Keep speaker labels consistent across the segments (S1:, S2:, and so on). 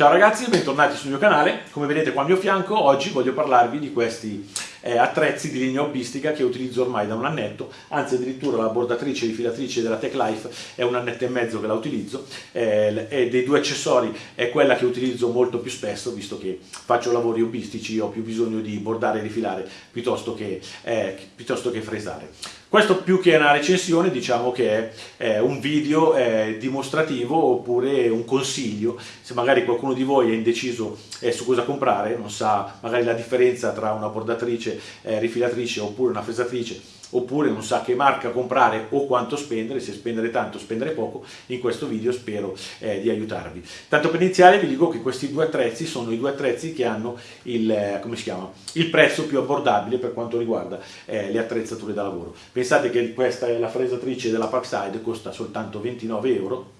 S1: Ciao ragazzi, bentornati sul mio canale. Come vedete qua al mio fianco, oggi voglio parlarvi di questi eh, attrezzi di linea hobbistica che utilizzo ormai da un annetto, anzi addirittura la bordatrice e rifilatrice della Tech Life è un annetto e mezzo che la utilizzo eh, e dei due accessori è quella che utilizzo molto più spesso, visto che faccio lavori hobbistici ho più bisogno di bordare e rifilare piuttosto che, eh, piuttosto che fresare. Questo più che una recensione diciamo che è un video dimostrativo oppure un consiglio, se magari qualcuno di voi è indeciso eh, su cosa comprare, non sa magari la differenza tra una bordatrice, eh, rifilatrice oppure una fresatrice, oppure non sa che marca comprare o quanto spendere, se spendere tanto o spendere poco, in questo video spero eh, di aiutarvi. Tanto per iniziare vi dico che questi due attrezzi sono i due attrezzi che hanno il, eh, il prezzo più abbordabile per quanto riguarda eh, le attrezzature da lavoro. Pensate che questa è la fresatrice della Parkside, costa soltanto 29 euro,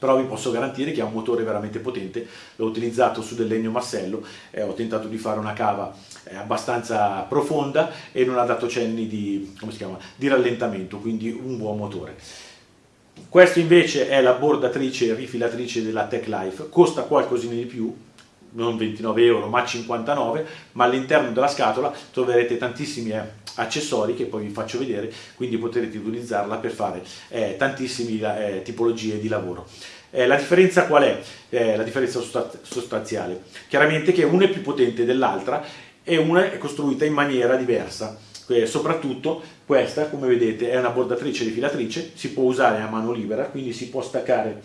S1: però vi posso garantire che ha un motore veramente potente, l'ho utilizzato su del legno massello, eh, ho tentato di fare una cava eh, abbastanza profonda e non ha dato cenni di, chiama, di rallentamento, quindi un buon motore. Questo invece è la bordatrice rifilatrice della Tech Life, costa qualcosina di più, non 29 euro ma 59 ma all'interno della scatola troverete tantissimi eh, accessori che poi vi faccio vedere quindi potrete utilizzarla per fare eh, tantissime eh, tipologie di lavoro. Eh, la differenza qual è? Eh, la differenza sostanziale. Chiaramente che una è più potente dell'altra e una è costruita in maniera diversa. Soprattutto questa come vedete è una bordatrice rifilatrice si può usare a mano libera quindi si può staccare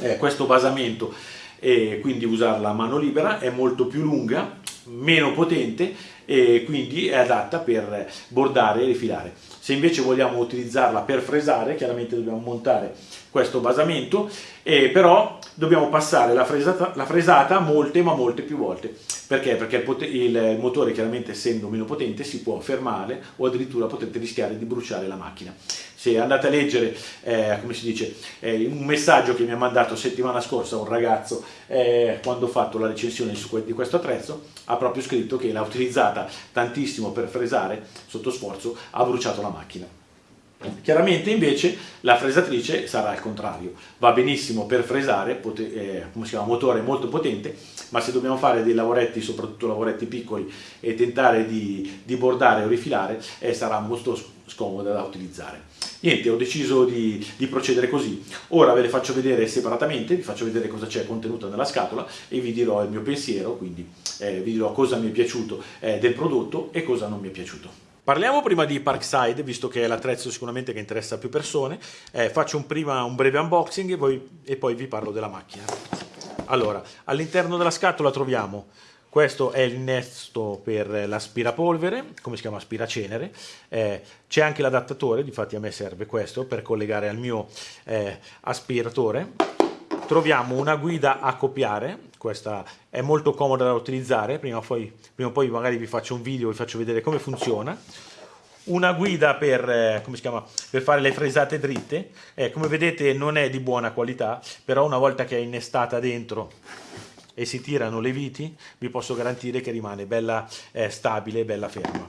S1: eh, questo basamento e quindi usarla a mano libera, è molto più lunga, meno potente e quindi è adatta per bordare e rifilare. Se invece vogliamo utilizzarla per fresare, chiaramente dobbiamo montare questo basamento, e però dobbiamo passare la fresata, la fresata molte ma molte più volte. Perché? Perché il, il, motore chiaramente essendo meno potente si può fermare o addirittura potete rischiare di bruciare la macchina. Se andate a leggere, eh, come si dice, eh, un messaggio che mi ha mandato settimana scorsa un ragazzo eh, quando ho fatto la recensione su, di questo attrezzo, ha proprio scritto che l'ha utilizzata tantissimo per fresare sotto sforzo, ha bruciato la macchina. Chiaramente invece la fresatrice sarà al contrario, va benissimo per fresare, eh, chiama, motore molto potente, ma se dobbiamo fare dei lavoretti, soprattutto lavoretti piccoli, e tentare di, di bordare o rifilare, eh, sarà molto scomoda da utilizzare. Niente, ho deciso di, di, procedere così. Ora ve le faccio vedere separatamente, vi faccio vedere cosa c'è contenuto nella scatola e vi dirò il mio pensiero, quindi eh, vi dirò cosa mi è piaciuto eh, del prodotto e cosa non mi è piaciuto. Parliamo prima di Parkside, visto che è l'attrezzo sicuramente che interessa più persone. Eh, faccio un prima un breve unboxing e poi, e poi vi parlo della macchina. Allora, all'interno della scatola troviamo questo è l'innesto per l'aspirapolvere, come si chiama? Aspiracenere, eh, c'è anche l'adattatore, difatti a me serve questo per collegare al mio eh, aspiratore. Troviamo una guida a copiare, questa è molto comoda da utilizzare, prima o poi, prima o poi magari vi faccio un video, vi faccio vedere come funziona. Una guida per, eh, chiama, per, fare le fresate dritte, eh, come vedete non è di buona qualità, però una volta che è innestata dentro e si tirano le viti, vi posso garantire che rimane bella eh, stabile e bella ferma.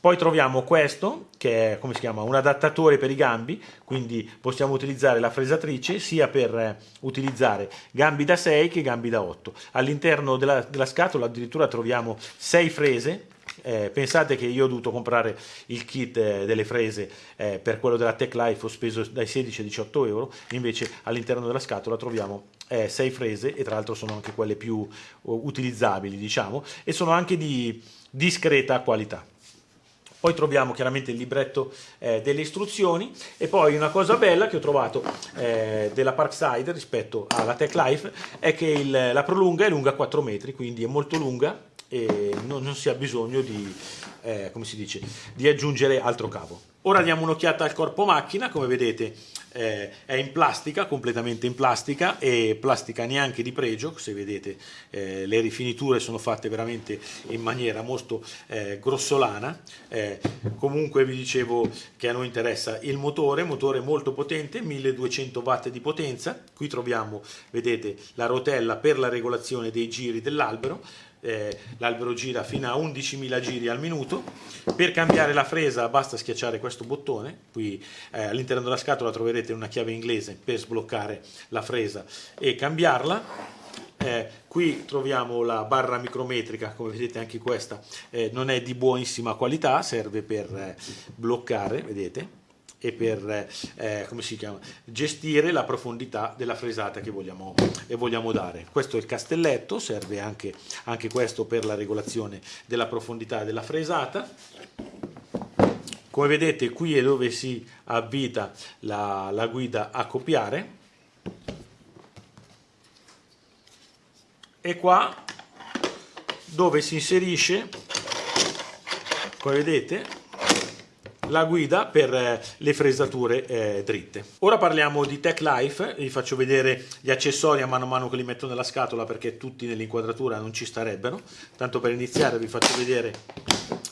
S1: Poi troviamo questo, che è come si chiama, un adattatore per i gambi, quindi possiamo utilizzare la fresatrice sia per eh, utilizzare gambi da 6 che gambi da 8. All'interno della, della scatola addirittura troviamo 6 frese, eh, pensate che io ho dovuto comprare il kit eh, delle frese eh, per quello della Tech Life, ho speso dai 16 ai 18 euro, invece all'interno della scatola troviamo 6 eh, frese e tra l'altro sono anche quelle più uh, utilizzabili diciamo e sono anche di discreta qualità. Poi troviamo chiaramente il libretto eh, delle istruzioni e poi una cosa bella che ho trovato eh, della Parkside rispetto alla Tech Life è che il, la prolunga è lunga 4 metri, quindi è molto lunga e non, non si ha bisogno di, eh, come si dice, di aggiungere altro cavo. Ora diamo un'occhiata al corpo macchina, come vedete eh, è in plastica, completamente in plastica e plastica neanche di pregio, se vedete eh, le rifiniture sono fatte veramente in maniera molto eh, grossolana, eh, comunque vi dicevo che a noi interessa il motore, motore molto potente, 1200 watt di potenza, qui troviamo, vedete, la rotella per la regolazione dei giri dell'albero, eh, l'albero gira fino a 11.000 giri al minuto. Per cambiare la fresa basta schiacciare questo bottone, qui eh, all'interno della scatola troverete una chiave inglese per sbloccare la fresa e cambiarla. eh, qui troviamo la barra micrometrica, come vedete anche questa eh, non è di buonissima qualità, serve per eh, bloccare, vedete, e per eh, chiama, gestire la profondità della fresata che vogliamo, eh, vogliamo dare. Questo è il castelletto, serve anche, anche questo per la regolazione della profondità della fresata. Come vedete qui è dove si avvita la, la guida a copiare e qua dove si inserisce, come vedete, la guida per eh, le fresature eh, dritte. Ora parliamo di Tech Life, vi faccio vedere gli accessori a mano a mano che li metto nella scatola perché tutti nell'inquadratura non ci starebbero. Tanto per iniziare vi faccio vedere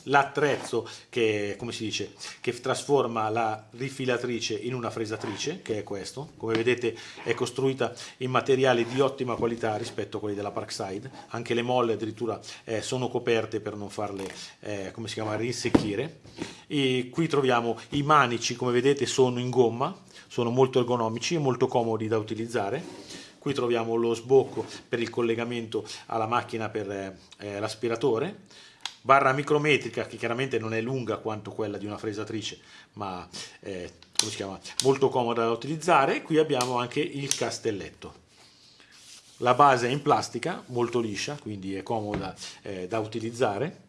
S1: l'attrezzo che, come si dice, che trasforma la rifilatrice in una fresatrice, che è questo. Come vedete è costruita in materiali di ottima qualità rispetto a quelli della Parkside. Anche le molle addirittura eh, sono coperte per non farle, eh, come si chiama, rinsecchire. E qui troviamo i manici, come vedete sono in gomma, sono molto ergonomici e molto comodi da utilizzare. Qui troviamo lo sbocco per il collegamento alla macchina per eh, l'aspiratore barra micrometrica che chiaramente non è lunga quanto quella di una fresatrice ma è molto comoda da utilizzare. Qui abbiamo anche il castelletto. La base è in plastica molto liscia quindi è comoda eh, da utilizzare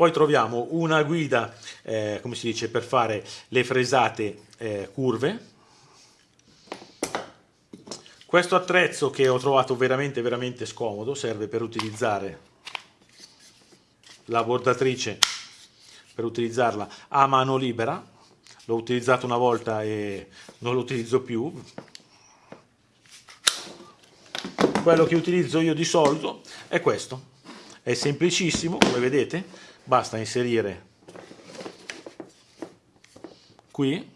S1: poi troviamo una guida eh, come si dice per fare le fresate eh, curve. Questo attrezzo che ho trovato veramente veramente scomodo serve per utilizzare la bordatrice per utilizzarla a mano libera. L'ho utilizzato una volta e non lo utilizzo più. Quello che utilizzo io di solito è questo. È semplicissimo come vedete basta inserire qui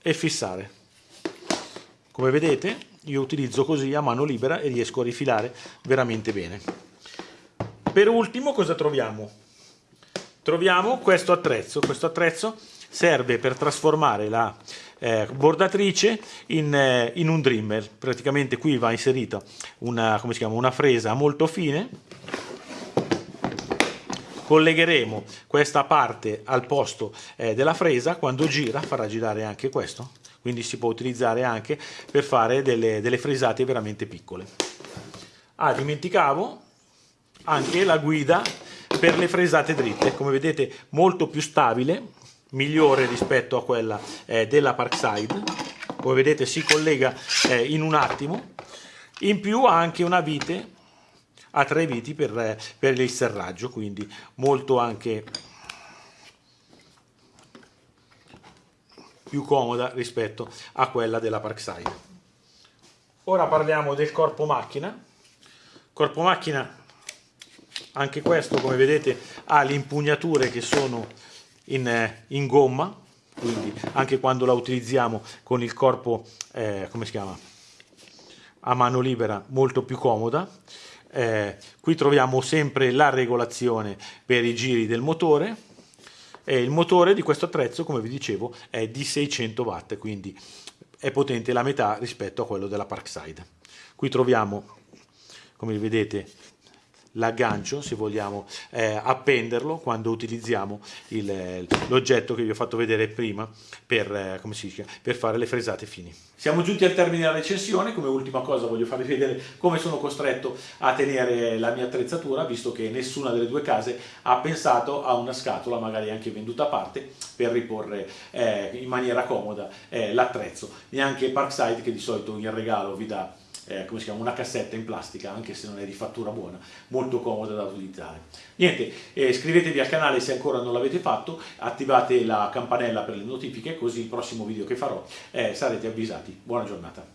S1: e fissare. Come vedete io utilizzo così a mano libera e riesco a rifilare veramente bene. Per ultimo cosa troviamo? Troviamo questo attrezzo, questo attrezzo serve per trasformare la eh, bordatrice in, eh, in, un trimmer, praticamente qui va inserita una, chiama, una fresa molto fine, collegheremo questa parte al posto eh, della fresa, quando gira farà girare anche questo, quindi si può utilizzare anche per fare delle, delle fresate veramente piccole. Ah, dimenticavo, anche la guida per le fresate dritte, come vedete molto più stabile, migliore rispetto a quella eh, della Parkside, come vedete si collega eh, in un attimo, in più ha anche una vite a tre viti per, per il serraggio, quindi molto anche più comoda rispetto a quella della Parkside. Ora parliamo del corpo macchina. Corpo macchina anche questo come vedete ha le impugnature che sono in, eh, in gomma quindi anche quando la utilizziamo con il corpo eh, come si chiama a mano libera molto più comoda eh, qui troviamo sempre la regolazione per i giri del motore e il motore di questo attrezzo come vi dicevo è di 600 watt quindi è potente la metà rispetto a quello della Parkside. Qui troviamo come vedete l'aggancio se vogliamo eh, appenderlo quando utilizziamo l'oggetto che vi ho fatto vedere prima per, eh, dice, per, fare le fresate fini. Siamo giunti al termine della recensione, come ultima cosa voglio farvi vedere come sono costretto a tenere la mia attrezzatura visto che nessuna delle due case ha pensato a una scatola magari anche venduta a parte per riporre eh, in maniera comoda eh, l'attrezzo, neanche Parkside che di solito in regalo vi dà eh, come si chiama, una cassetta in plastica, anche se non è di fattura buona, molto comoda da utilizzare. Niente, eh, iscrivetevi al canale se ancora non l'avete fatto, attivate la campanella per le notifiche, così il prossimo video che farò eh, sarete avvisati. Buona giornata.